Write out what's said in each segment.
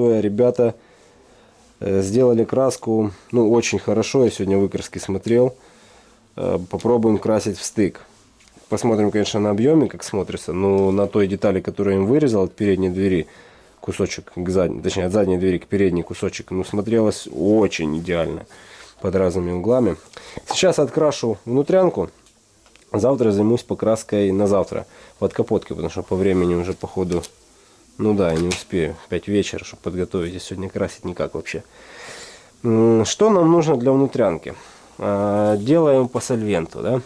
простое. Ребята э, сделали краску, ну, очень хорошо. Я сегодня выкраски смотрел. Э, попробуем красить в стык. Посмотрим, конечно, на объеме, как смотрится. Но на той детали, которую им вырезал от передней двери, кусочек к задней, точнее, от задней двери к передней кусочек, ну, смотрелось очень идеально под разными углами. Сейчас открашу внутрянку. Завтра займусь покраской на завтра под капоткой, потому что по времени уже по ходу, ну да, я не успею. 5 вечера, чтобы подготовить, а сегодня красить никак вообще. Что нам нужно для внутрянки? А, делаем по сольвенту, да.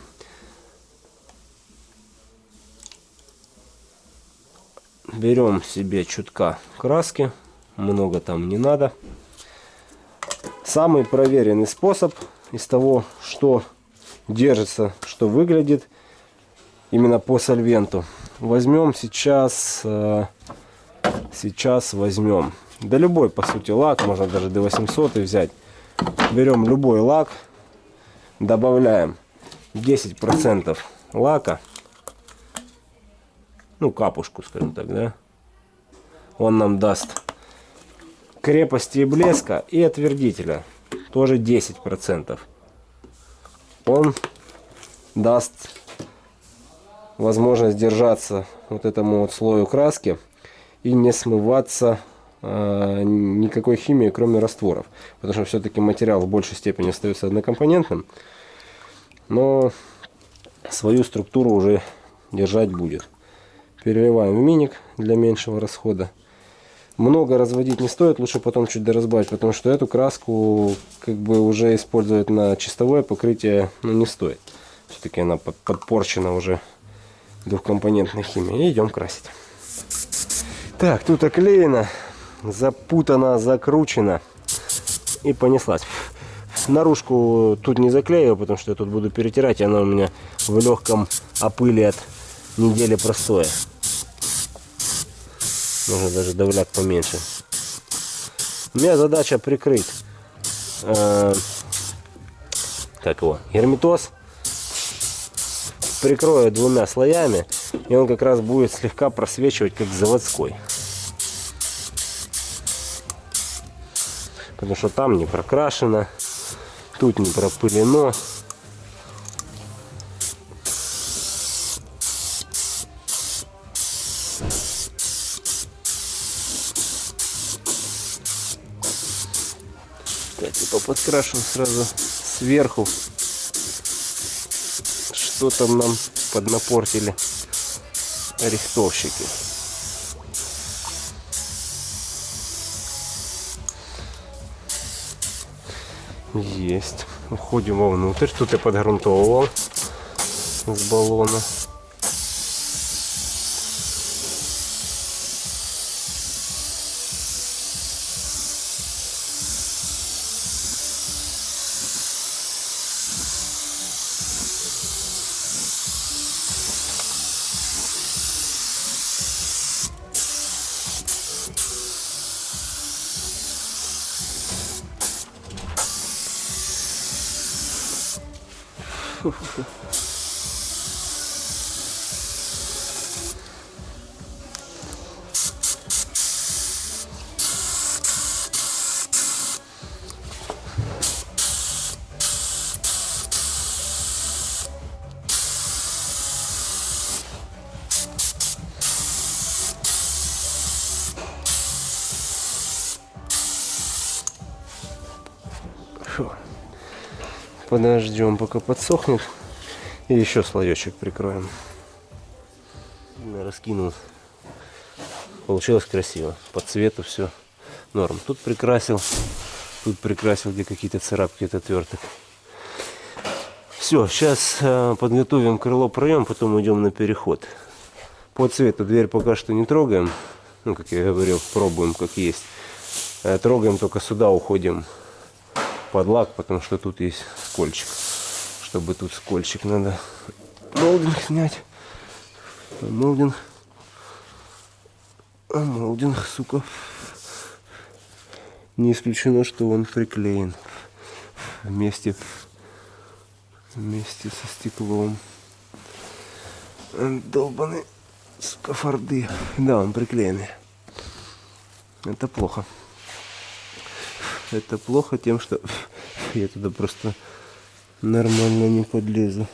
Берем себе чутка краски, много там не надо. Самый проверенный способ из того, что держится, что выглядит именно по сольвенту. Возьмем сейчас, э, сейчас возьмем, да любой по сути лак, можно даже до 800 взять. Берем любой лак, добавляем 10% лака, ну капушку, скажем так, да. Он нам даст крепости и блеска и отвердителя тоже 10%. Он даст возможность держаться вот этому вот слою краски и не смываться э, никакой химии, кроме растворов. Потому что все-таки материал в большей степени остается однокомпонентным. Но свою структуру уже держать будет. Переливаем в миник для меньшего расхода много разводить не стоит, лучше потом чуть доразбавить, потому что эту краску как бы уже использовать на чистовое покрытие ну, не стоит. Все-таки она подпорчена уже двухкомпонентной химией. И идем красить. Так, тут оклеено, запутано, закручено и понеслась. Наружку тут не заклею, потому что я тут буду перетирать, и она у меня в легком опыли от недели простоя. Можно даже давляк поменьше. У меня задача прикрыть э, как его, герметоз. Прикрою двумя слоями, и он как раз будет слегка просвечивать, как заводской. Потому что там не прокрашено, тут не пропылено. подкрашу сразу сверху. Что там нам поднапортили рихтовщики. Есть. Уходим вовнутрь. Тут я подгрунтовывал с баллона. 不舒服 Подождем, пока подсохнет. И еще слоечек прикроем. Раскинул. Получилось красиво. По цвету все норм. Тут прикрасил. Тут прикрасил, где какие-то царапки от отверток. Все, сейчас э, подготовим крыло проем, потом идем на переход. По цвету дверь пока что не трогаем. Ну, как я говорил, пробуем как есть. Э, трогаем только сюда, уходим под лак, потому что тут есть скольчик. Чтобы тут скольчик надо молдинг снять. Молдинг. А молдинг, сука. Не исключено, что он приклеен вместе, вместе со стеклом. Долбаны скафарды. Да, он приклеенный. Это плохо. Это плохо тем, что я туда просто нормально не подлезу.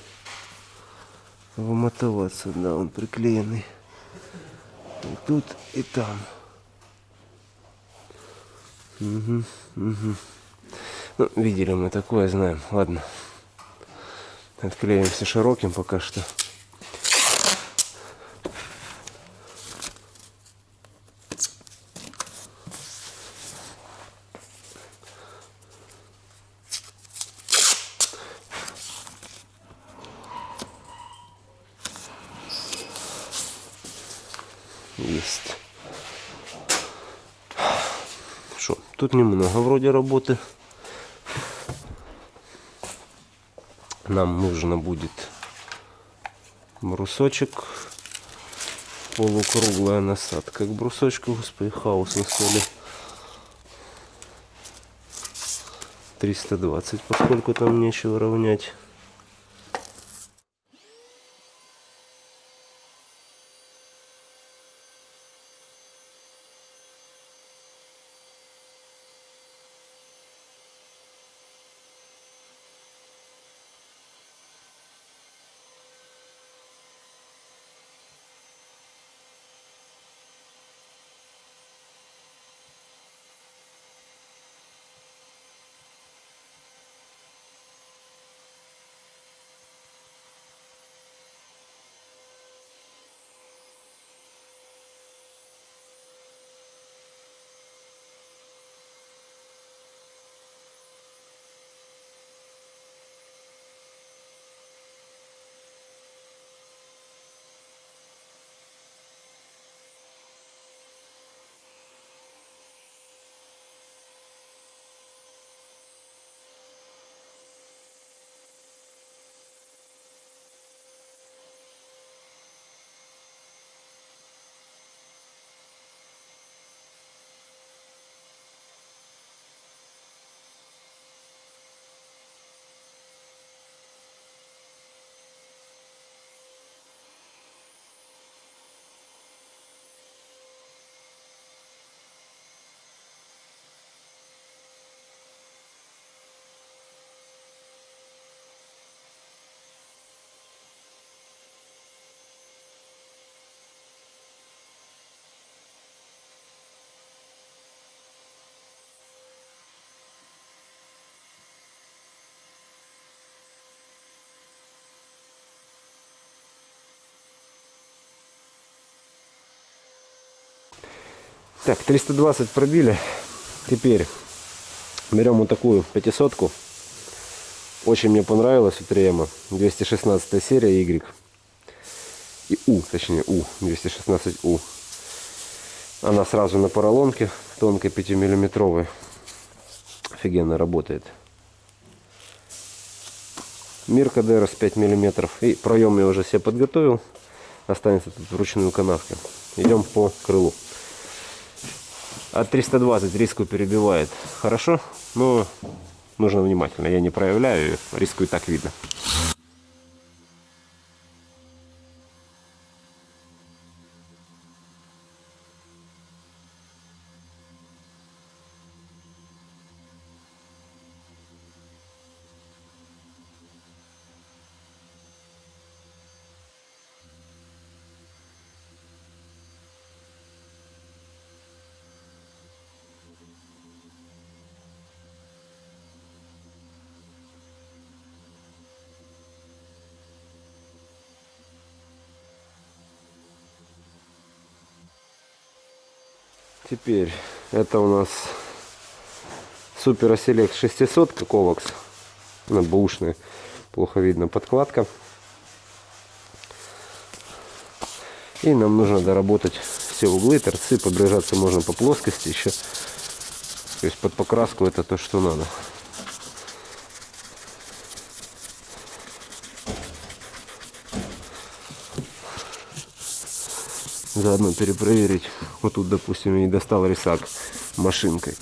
Вымотоваться, да, он приклеенный. И тут, и там. Угу, угу. Ну, видели мы такое, знаем. Ладно. Отклеимся широким пока что. Есть. Что, тут немного вроде работы. Нам нужно будет брусочек. Полукруглая насадка к брусочку. Господи, хаос на столе. 320, поскольку там нечего равнять. Так, 320 пробили. Теперь берем вот такую пятисотку. Очень мне понравилась у 3 216 серия Y. И У, точнее У, 216У. Она сразу на поролонке, тонкой 5 миллиметровой. Офигенно работает. Мирка ДРС 5 миллиметров. И проем я уже себе подготовил. Останется тут вручную канавки. Идем по крылу от 320 риску перебивает. Хорошо, но нужно внимательно. Я не проявляю, риску и так видно. Теперь это у нас Супер Селект 600 Ковакс. Она бушная. Плохо видно подкладка. И нам нужно доработать все углы, торцы. Пробежаться можно по плоскости еще. То есть под покраску это то, что надо. Заодно перепроверить. Вот тут, допустим, я не достал рисак машинкой.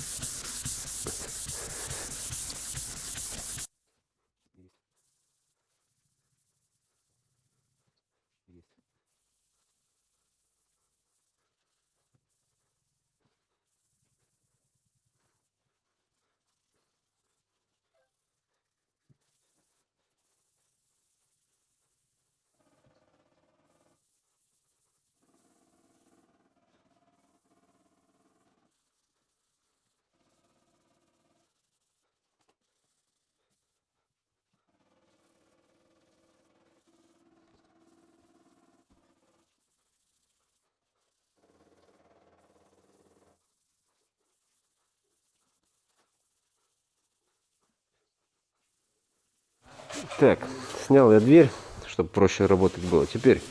Так, снял я дверь, чтобы проще работать было. Теперь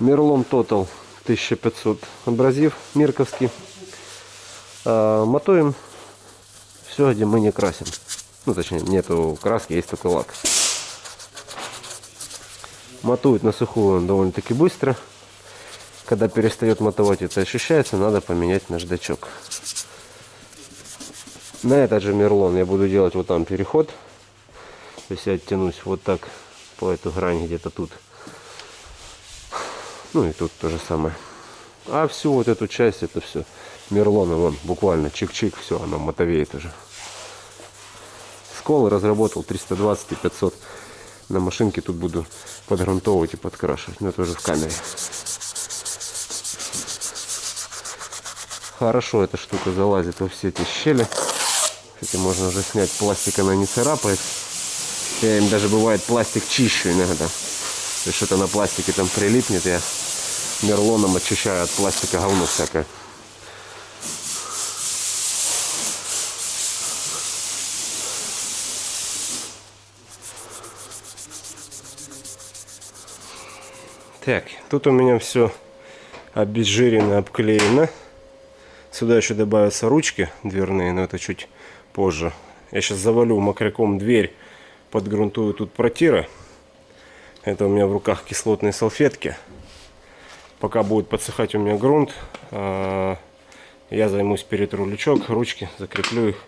Мерлон Total 1500 абразив Мирковский. А, мотуем все, где мы не красим. Ну, точнее, нету краски, есть только лак. Мотует на сухую он довольно-таки быстро. Когда перестает мотовать, это ощущается, надо поменять наждачок. На этот же мерлон я буду делать вот там переход. То есть я оттянусь вот так по эту грани где-то тут. Ну и тут то же самое. А всю вот эту часть, это все мерлоном, он буквально чик-чик, все, оно мотовеет уже. Скол разработал 320 и 500. На машинке тут буду подгрунтовывать и подкрашивать. Но это уже в камере. Хорошо эта штука залазит во все эти щели. Кстати, можно уже снять пластик, она не царапает. Я им даже бывает пластик чищу иногда. Если что-то на пластике там прилипнет, я мерлоном очищаю от пластика говно всякое. Так, тут у меня все обезжирено, обклеено. Сюда еще добавятся ручки дверные, но это чуть позже. Я сейчас завалю мокряком дверь, подгрунтую тут протиры. Это у меня в руках кислотные салфетки. Пока будет подсыхать у меня грунт, а, я займусь перетру лючок, ручки, закреплю их.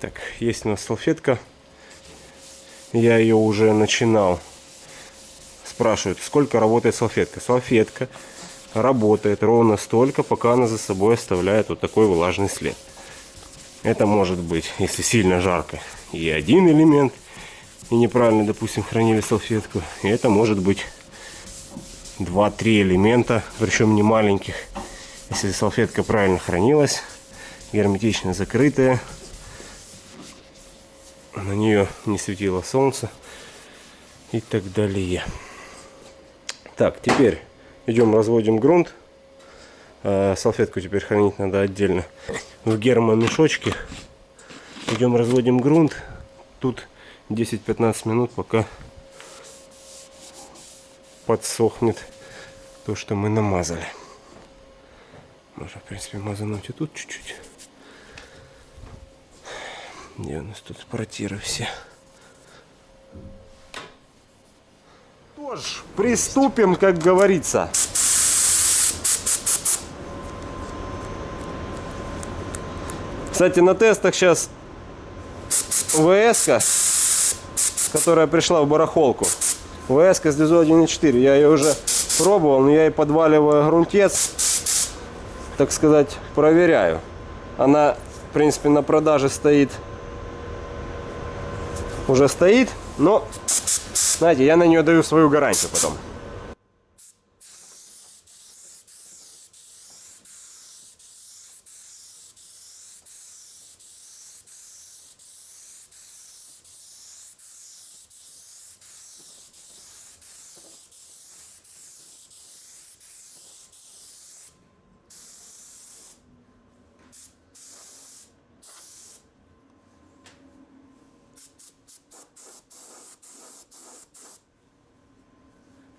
Так, есть у нас салфетка. Я ее уже начинал. Спрашивают, сколько работает салфетка. Салфетка работает ровно столько, пока она за собой оставляет вот такой влажный след. Это может быть, если сильно жарко, и один элемент, и неправильно, допустим, хранили салфетку. И это может быть 2-3 элемента, причем не маленьких. Если салфетка правильно хранилась, герметично закрытая, на нее не светило солнце и так далее. Так, теперь идем разводим грунт. А, салфетку теперь хранить надо отдельно в гермомешочке. Идем разводим грунт. Тут 10-15 минут, пока подсохнет то, что мы намазали. Можно, в принципе, мазануть и тут чуть-чуть. Где у нас тут протиры все? Что ж, приступим, как говорится. Кстати, на тестах сейчас ВС, которая пришла в барахолку. ВС с ДЗО 1.4. Я ее уже пробовал, но я и подваливаю грунтец, так сказать, проверяю. Она, в принципе, на продаже стоит. Уже стоит, но, знаете, я на нее даю свою гарантию потом.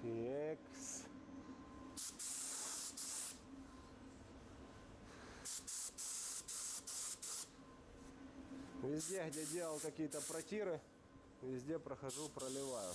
Текс. Везде, где делал какие-то протиры, везде прохожу, проливаю.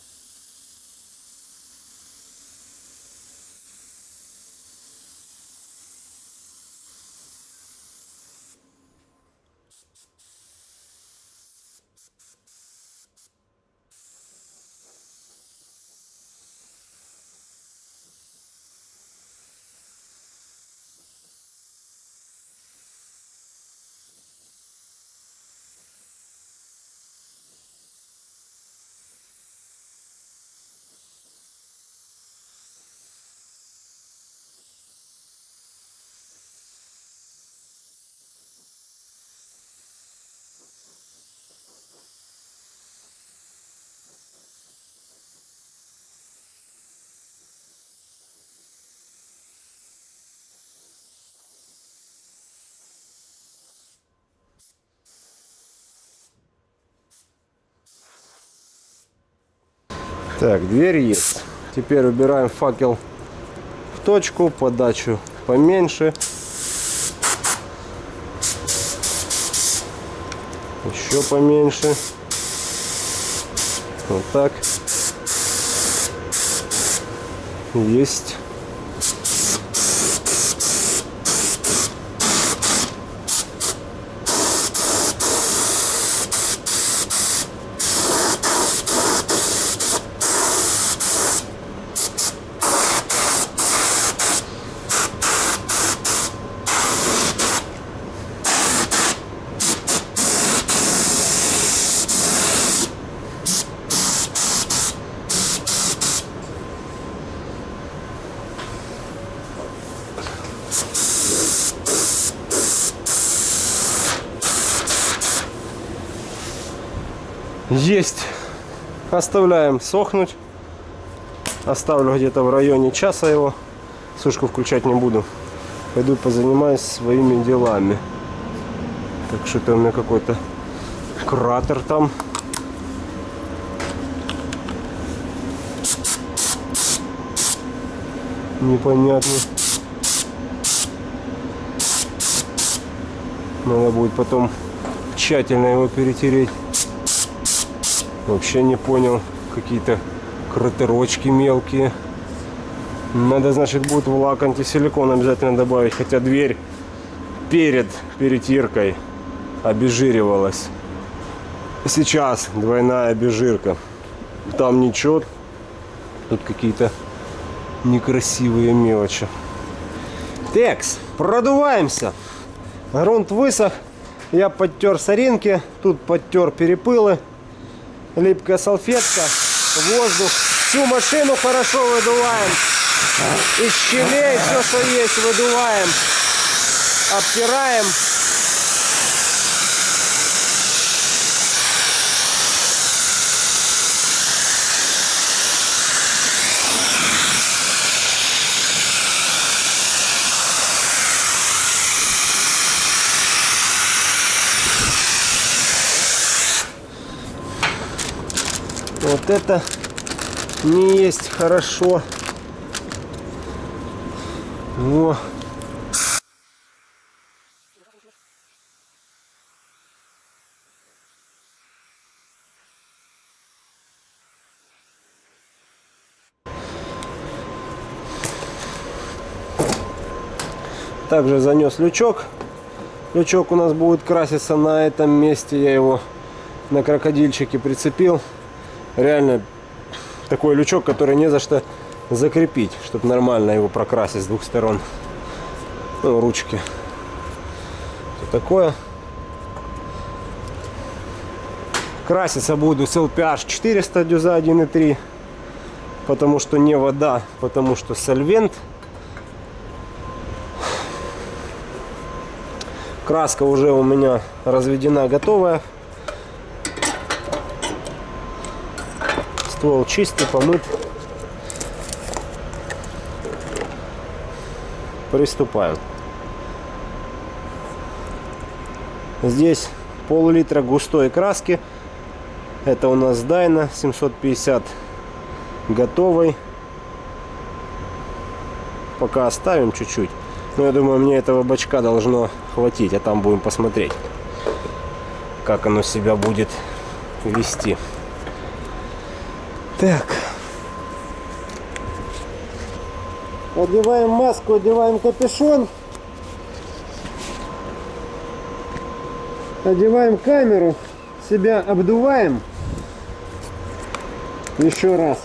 Так, дверь есть. Теперь убираем факел в точку, подачу поменьше. Еще поменьше. Вот так. Есть. Есть. Оставляем сохнуть. Оставлю где-то в районе часа его. Сушку включать не буду. Пойду позанимаюсь своими делами. Так что это у меня какой-то кратер там. Непонятно. Надо будет потом тщательно его перетереть. Вообще не понял. Какие-то кратерочки мелкие. Надо, значит, будет в лак антисиликон обязательно добавить. Хотя дверь перед перетиркой обезжиривалась. Сейчас двойная обезжирка. Там ничего. Тут какие-то некрасивые мелочи. Текс, продуваемся. Грунт высох. Я подтер соринки. Тут подтер перепылы липкая салфетка, воздух. Всю машину хорошо выдуваем. Из щелей все, что есть, выдуваем. Обтираем. Вот это не есть хорошо. Во. Также занес лючок. Лючок у нас будет краситься на этом месте. Я его на крокодильчике прицепил реально такой лючок, который не за что закрепить, чтобы нормально его прокрасить с двух сторон. Ну, ручки. Вот такое. Краситься буду с LPH 400 дюза 1.3, потому что не вода, потому что сольвент. Краска уже у меня разведена, готовая. Ствол чистый, помыт. Приступаем. Здесь пол-литра густой краски. Это у нас Дайна 750 готовый. Пока оставим чуть-чуть. Но я думаю, мне этого бачка должно хватить. А там будем посмотреть, как оно себя будет вести. Так. Одеваем маску, одеваем капюшон. Одеваем камеру, себя обдуваем. Еще раз.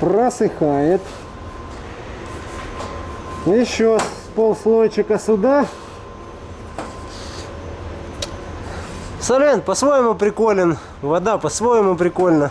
Просыхает. Еще полслойчика сюда. Солен по-своему приколен. Вода по-своему прикольно.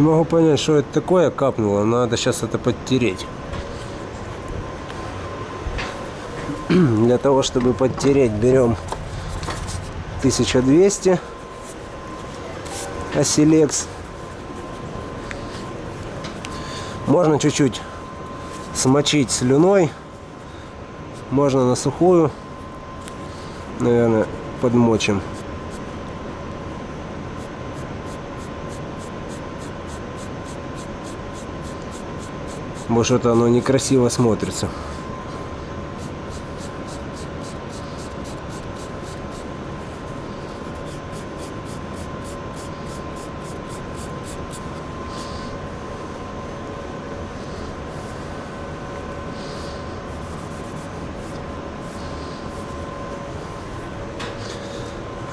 Не могу понять, что это такое капнуло. Надо сейчас это подтереть. Для того, чтобы подтереть, берем 1200 Оселекс. Можно чуть-чуть смочить слюной. Можно на сухую. Наверное, подмочим. Может оно некрасиво смотрится.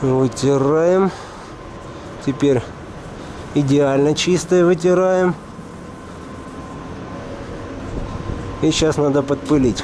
Вытираем. Теперь идеально чистое вытираем. И сейчас надо подпылить.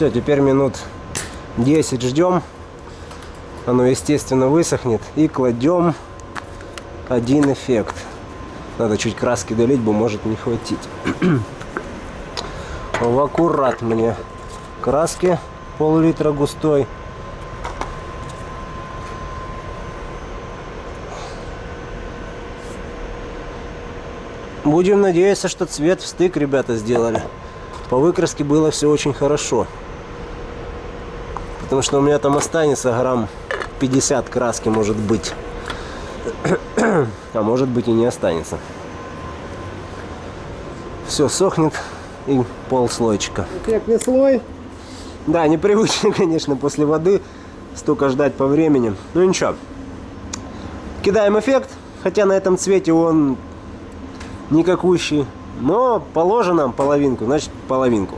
Все, теперь минут 10 ждем. Оно, естественно, высохнет. И кладем один эффект. Надо чуть краски долить, бо может не хватить. В аккурат мне краски пол-литра густой. Будем надеяться, что цвет в стык ребята сделали. По выкраске было все очень хорошо. Потому что у меня там останется грамм 50 краски может быть. А может быть и не останется. Все сохнет и пол слойчика. Эффектный слой. Да, непривычно, конечно, после воды столько ждать по времени. Ну ничего. Кидаем эффект, хотя на этом цвете он никакущий. Но положено половинку, значит половинку.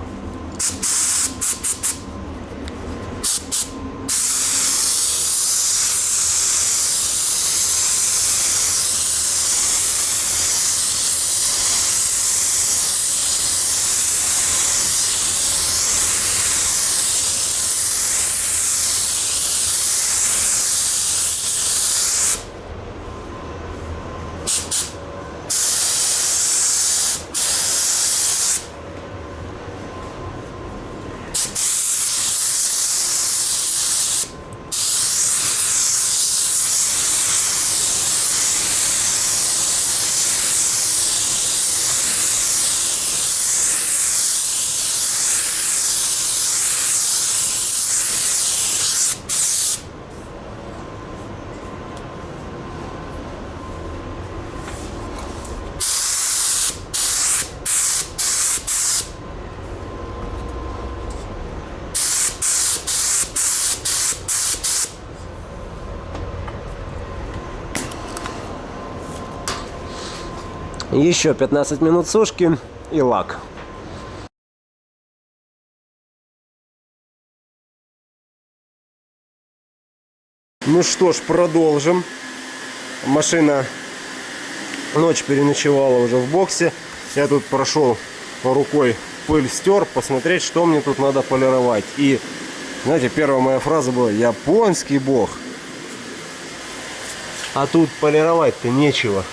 Еще 15 минут сушки и лак. Ну что ж, продолжим. Машина ночь переночевала уже в боксе. Я тут прошел рукой пыль стер, посмотреть, что мне тут надо полировать. И, знаете, первая моя фраза была «Японский бог». А тут полировать-то нечего.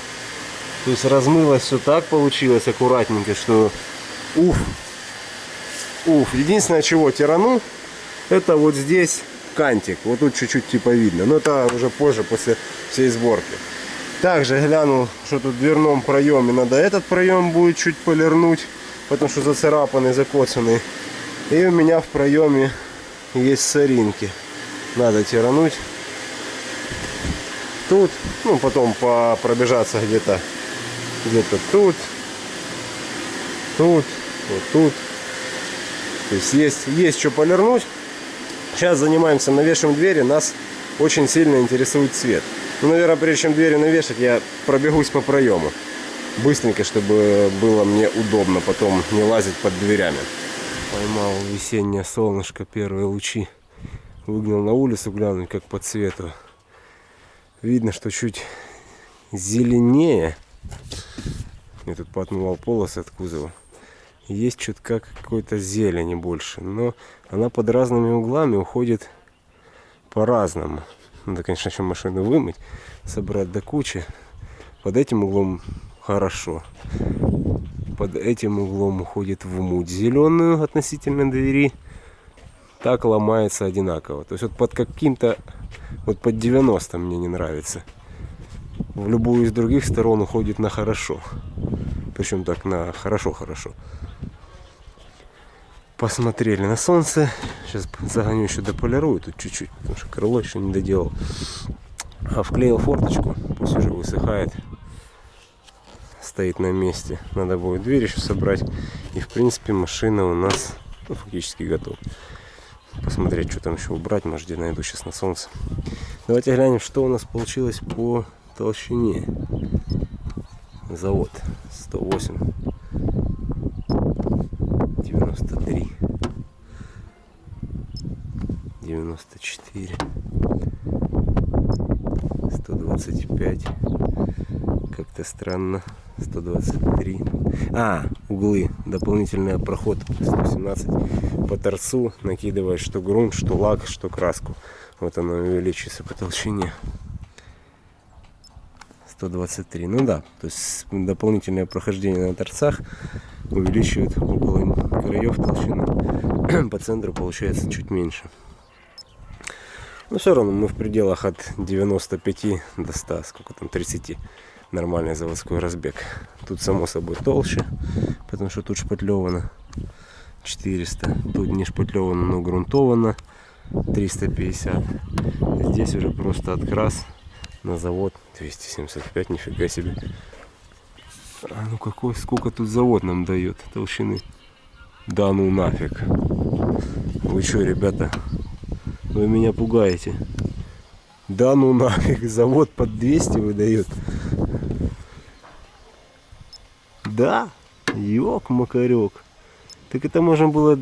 То есть размылось все так получилось аккуратненько, что уф. Уф. Единственное, чего тирану, это вот здесь кантик. Вот тут чуть-чуть типа видно. Но это уже позже, после всей сборки. Также глянул, что тут в дверном проеме надо этот проем будет чуть полирнуть, потому что зацарапанный, закоцанный. И у меня в проеме есть соринки. Надо тирануть. Тут, ну потом по пробежаться где-то где-то тут, тут, вот тут. То есть есть, есть что полирнуть. Сейчас занимаемся навешиваем двери. Нас очень сильно интересует цвет. Ну, наверное, прежде чем двери навешать, я пробегусь по проему. Быстренько, чтобы было мне удобно потом не лазить под дверями. Поймал весеннее солнышко, первые лучи. Выгнал на улицу глянуть, как по цвету. Видно, что чуть зеленее. Я тут поотмывал полосы от кузова. Есть чутка какой-то зелени больше. Но она под разными углами уходит по-разному. Надо, конечно, еще машину вымыть, собрать до кучи. Под этим углом хорошо. Под этим углом уходит в муть зеленую относительно двери. Так ломается одинаково. То есть вот под каким-то, вот под 90 мне не нравится в любую из других сторон уходит на хорошо. Причем так на хорошо-хорошо. Посмотрели на солнце. Сейчас загоню еще дополирую тут чуть-чуть, потому что крыло еще не доделал. А вклеил форточку, пусть уже высыхает. Стоит на месте. Надо будет дверь еще собрать. И в принципе машина у нас ну, фактически готова. Посмотреть, что там еще убрать. Может, где найду сейчас на солнце. Давайте глянем, что у нас получилось по толщине. Завод 108 93 94 125 как-то странно 123. А, углы. Дополнительный проход 117 по торцу. Накидываешь что грунт, что лак, что краску. Вот оно увеличивается по толщине. 123. Ну да, то есть дополнительное прохождение на торцах увеличивает около краев толщину. По центру получается чуть меньше. Но все равно мы в пределах от 95 до 100, сколько там, 30 нормальный заводской разбег. Тут само собой толще, потому что тут шпатлевано 400. Тут не шпатлевано, но грунтовано 350. Здесь уже просто открас на завод 275, нифига себе. А ну какой, сколько тут завод нам дает толщины? Да ну нафиг. Вы что, ребята, вы меня пугаете. Да ну нафиг, завод под 200 выдает. Да, ёк-макарёк. Так это можно было...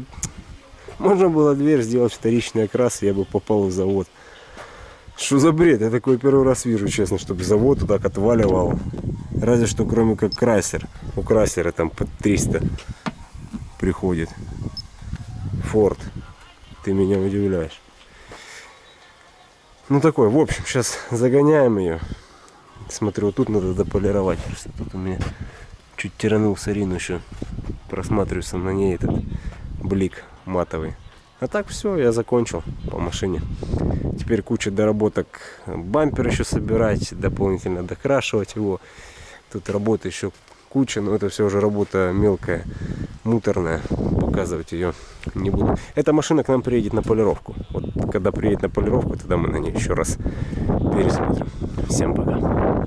Можно было дверь сделать вторичный окрас, я бы попал в завод. Что за бред? Я такой первый раз вижу, честно, чтобы завод так отваливал. Разве что кроме как красер. У красера там под 300 приходит. Форд. Ты меня удивляешь. Ну такой, в общем, сейчас загоняем ее. Смотрю, вот тут надо дополировать. Просто тут у меня чуть тиранул сарину еще. Просматривается на ней этот блик матовый. А так все, я закончил по машине. Теперь куча доработок. Бампер еще собирать, дополнительно докрашивать его. Тут работа еще куча, но это все уже работа мелкая, муторная. Показывать ее не буду. Эта машина к нам приедет на полировку. Вот когда приедет на полировку, тогда мы на ней еще раз пересмотрим. Всем пока.